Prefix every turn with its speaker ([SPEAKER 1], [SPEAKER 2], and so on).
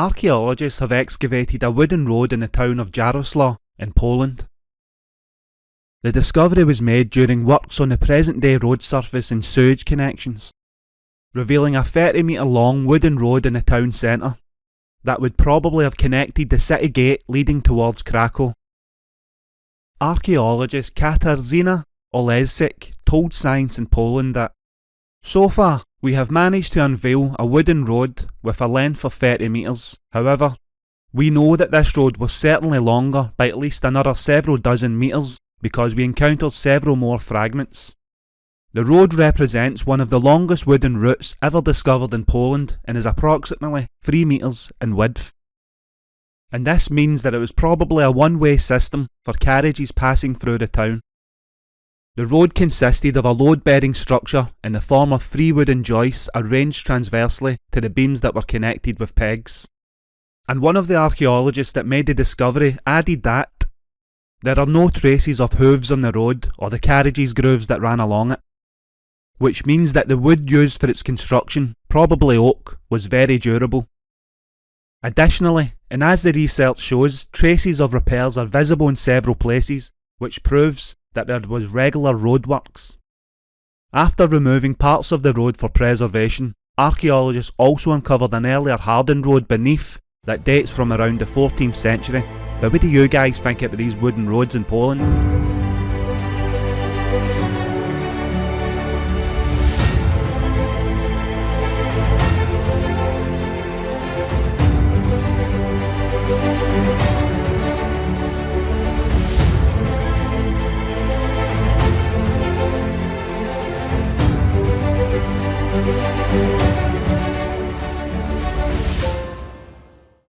[SPEAKER 1] Archaeologists have excavated a wooden road in the town of Jaroslaw in Poland. The discovery was made during works on the present day road surface and sewage connections, revealing a 30 metre long wooden road in the town centre that would probably have connected the city gate leading towards Krakow. Archaeologist Katarzyna Oleszczyk told Science in Poland that, so far, we have managed to unveil a wooden road with a length of 30 metres. However, we know that this road was certainly longer by at least another several dozen metres because we encountered several more fragments. The road represents one of the longest wooden routes ever discovered in Poland and is approximately 3 metres in width. And this means that it was probably a one-way system for carriages passing through the town. The road consisted of a load-bearing structure in the form of three wooden joists arranged transversely to the beams that were connected with pegs. And one of the archaeologists that made the discovery added that there are no traces of hooves on the road or the carriage's grooves that ran along it, which means that the wood used for its construction, probably oak, was very durable. Additionally, and as the research shows, traces of repairs are visible in several places, which proves that there was regular roadworks. After removing parts of the road for preservation, archaeologists also uncovered an earlier hardened road beneath that dates from around the 14th century. But what do you guys think about these wooden roads in Poland?